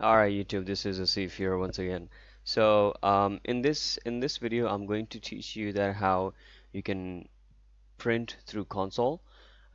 Alright YouTube, this is Asif here once again. So um, in this in this video I'm going to teach you that how you can print through console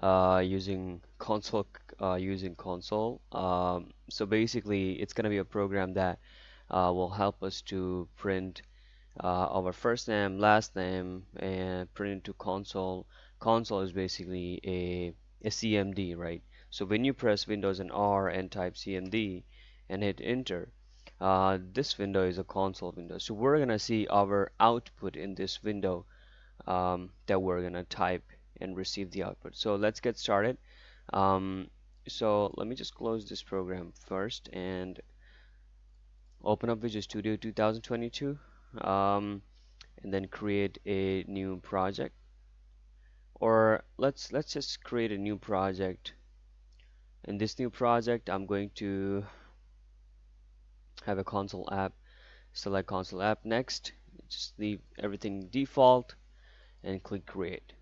uh, using console uh, using console. Um, so basically it's gonna be a program that uh, will help us to print uh, our first name, last name and print into console. Console is basically a, a CMD, right? So when you press Windows and R and type CMD and hit enter. Uh, this window is a console window. So we're gonna see our output in this window um, that we're gonna type and receive the output. So let's get started. Um, so let me just close this program first and open up Visual Studio 2022 um, and then create a new project. Or let's let's just create a new project. In this new project I'm going to have a console app. Select console app next. Just leave everything default and click create.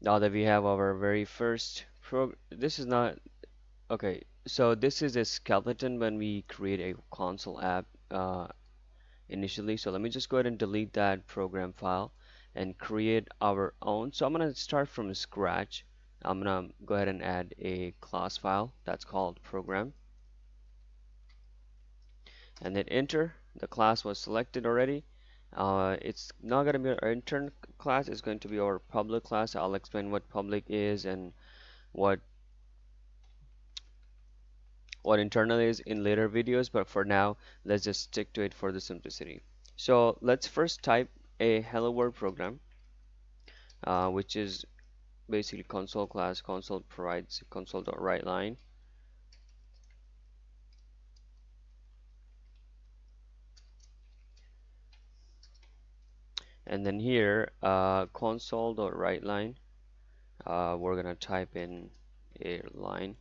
Now that we have our very first program this is not okay so this is a skeleton when we create a console app uh, initially. So let me just go ahead and delete that program file and create our own. So I'm gonna start from scratch I'm gonna go ahead and add a class file that's called program. And then enter. The class was selected already. Uh, it's not going to be our intern class it's going to be our public class. I'll explain what public is and what what internal is in later videos but for now let's just stick to it for the simplicity. So let's first type a hello world program uh, which is basically console class console provides console.writeLine and then here uh, console.writeLine uh, we're gonna type in a line.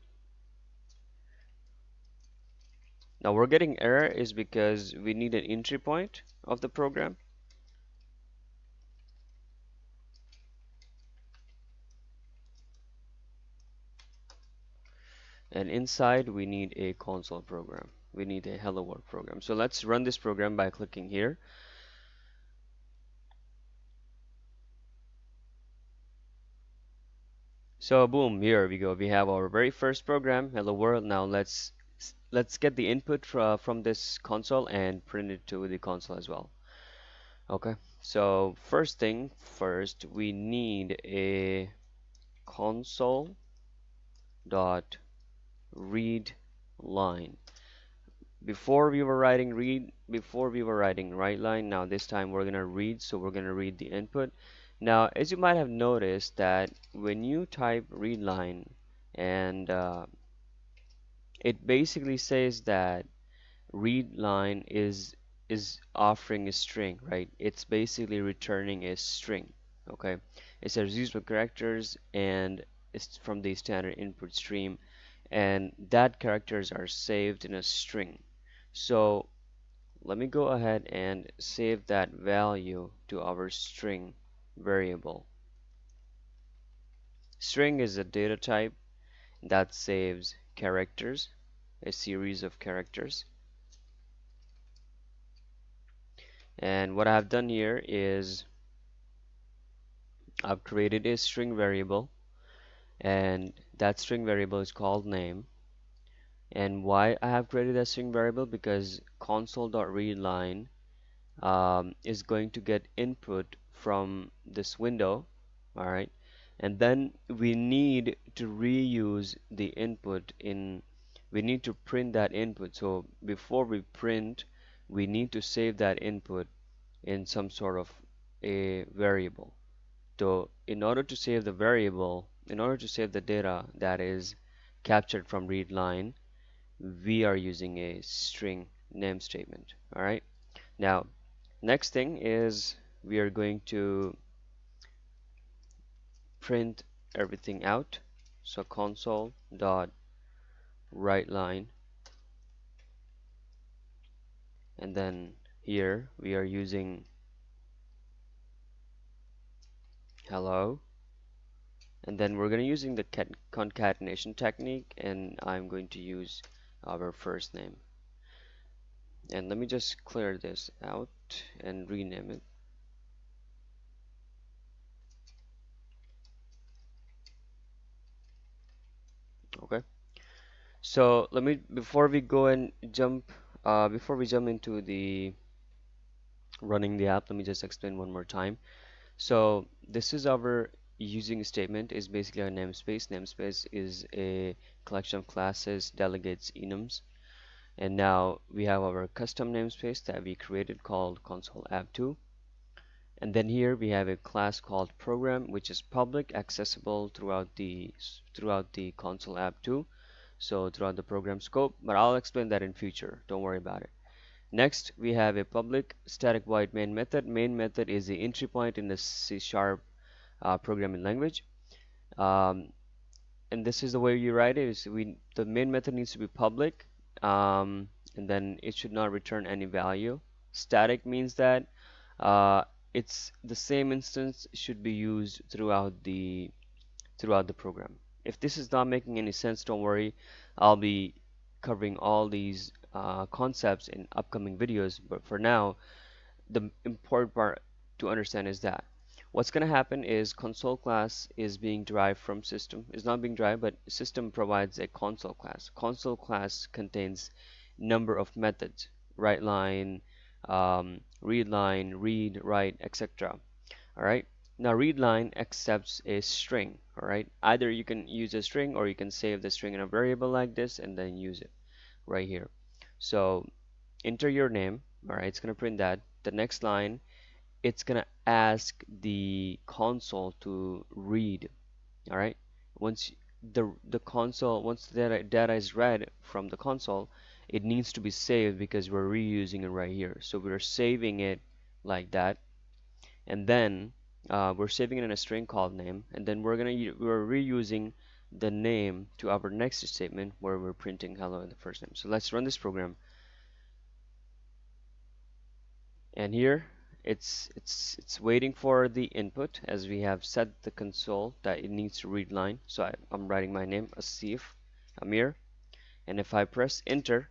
Now we're getting error is because we need an entry point of the program and inside we need a console program. We need a hello world program. So let's run this program by clicking here. So boom here we go. We have our very first program hello world. Now let's let's get the input fra from this console and print it to the console as well. Okay so first thing first we need a console dot read line. Before we were writing read before we were writing write line now this time we're gonna read so we're gonna read the input. Now as you might have noticed that when you type read line and uh, it basically says that read line is is offering a string right? It's basically returning a string okay? It says used by characters and it's from the standard input stream and that characters are saved in a string. So let me go ahead and save that value to our string variable. String is a data type that saves characters a series of characters. And what I've done here is I've created a string variable and that string variable is called name. And why I have created a string variable? Because console.readLine um, is going to get input from this window alright? And then we need to reuse the input in we need to print that input. So before we print we need to save that input in some sort of a variable. So in order to save the variable in order to save the data that is captured from read line we are using a string name statement alright now next thing is we are going to print everything out. So console dot write line and then here we are using hello and then we're going to using the concatenation technique and I'm going to use our first name. And let me just clear this out and rename it. Okay. So let me before we go and jump uh, before we jump into the running the app let me just explain one more time. So this is our using statement is basically a namespace. Namespace is a collection of classes delegates enums. And now we have our custom namespace that we created called console app2 and then here we have a class called program which is public accessible throughout the throughout the console app 2 so throughout the program scope but I'll explain that in future. Don't worry about it. Next we have a public static void main method. Main method is the entry point in the C sharp uh, programming language. Um, and this is the way you write it is we the main method needs to be public um, and then it should not return any value. Static means that uh, it's the same instance should be used throughout the throughout the program. If this is not making any sense don't worry. I'll be covering all these uh, concepts in upcoming videos but for now the important part to understand is that what's going to happen is console class is being derived from system is not being derived but system provides a console class console class contains number of methods write line um, read line, read, write, etc. Alright, now read line accepts a string. Alright, either you can use a string or you can save the string in a variable like this and then use it right here. So enter your name. Alright, it's going to print that. The next line, it's going to ask the console to read. Alright, once the the console once the data, data is read from the console it needs to be saved because we're reusing it right here. So we're saving it like that. And then uh, we're saving it in a string called name and then we're gonna we're reusing the name to our next statement where we're printing hello in the first name. So let's run this program. And here it's it's it's waiting for the input as we have set the console that it needs to read line. So I, am writing my name Asif Amir. And if I press enter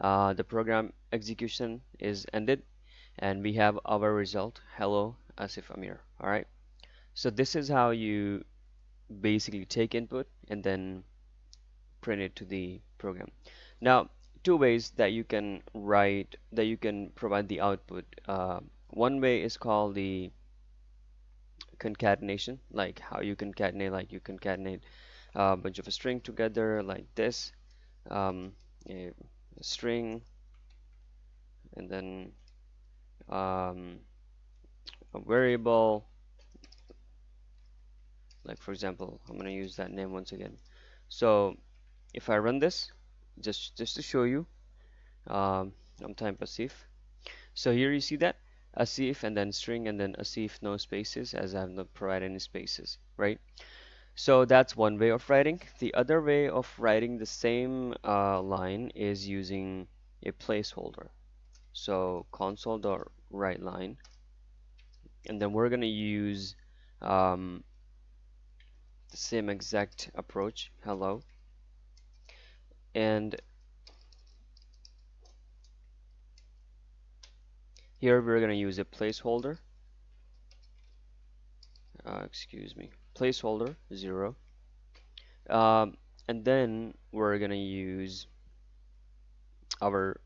uh, the program execution is ended. And we have our result. Hello Asif Amir. Alright so this is how you basically take input and then print it to the program. Now two ways that you can write that you can provide the output uh, one way is called the concatenation like how you concatenate like you concatenate a bunch of a string together like this um, a string and then um, a variable. Like for example I'm gonna use that name once again. So if I run this just just to show you um, I'm time passive. So here you see that Asif and then string and then Asif no spaces as I have not provided any spaces right so that's one way of writing. The other way of writing the same uh, line is using a placeholder. So console.write line, and then we're gonna use um, the same exact approach. Hello, and here we're gonna use a placeholder. Uh, excuse me. Placeholder 0 um, and then we're gonna use our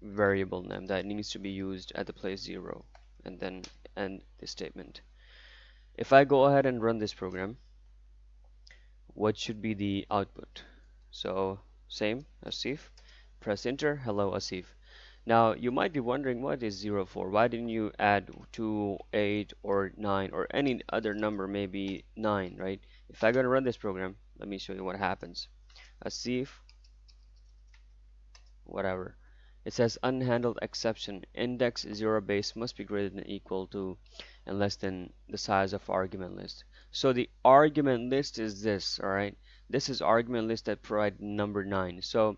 variable name that needs to be used at the place 0 and then end the statement. If I go ahead and run this program what should be the output? So same Asif. Press enter. Hello Asif now you might be wondering what is 0 for? Why didn't you add 2, 8 or 9 or any other number maybe 9 right? If I'm gonna run this program let me show you what happens. Asif whatever it says unhandled exception index 0 base must be greater than equal to and less than the size of argument list. So the argument list is this alright this is argument list that provide number 9 so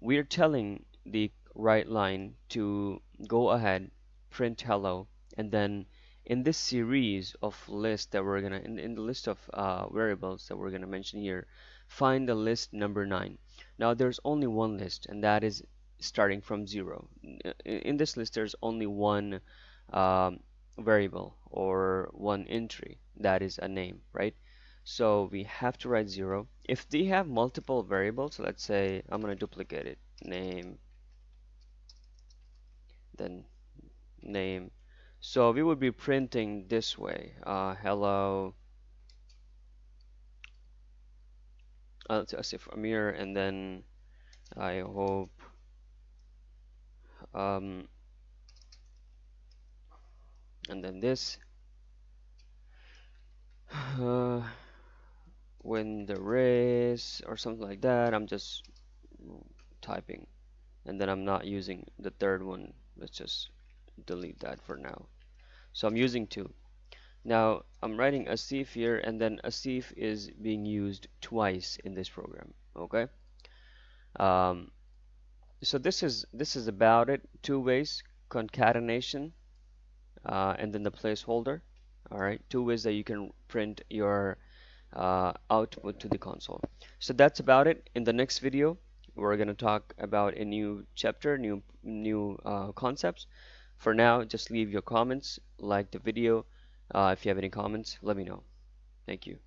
we're telling the write line to go ahead print hello and then in this series of lists that we're gonna in, in the list of uh, variables that we're gonna mention here find the list number nine. Now there's only one list and that is starting from zero. In this list there's only one um, variable or one entry. That is a name right? So we have to write zero. If they have multiple variables let's say I'm gonna duplicate it. Name then name. So we would be printing this way uh, hello. Uh, Asif Amir and then I hope um, and then this. Uh, when the race or something like that I'm just typing. And then I'm not using the third one let's just delete that for now. So I'm using two. Now I'm writing a Asif here and then a Asif is being used twice in this program okay? Um, so this is this is about it. Two ways concatenation uh, and then the placeholder all right? Two ways that you can print your uh, output to the console. So that's about it. In the next video we're going to talk about a new chapter new new uh, concepts. For now just leave your comments like the video. Uh, if you have any comments let me know. Thank you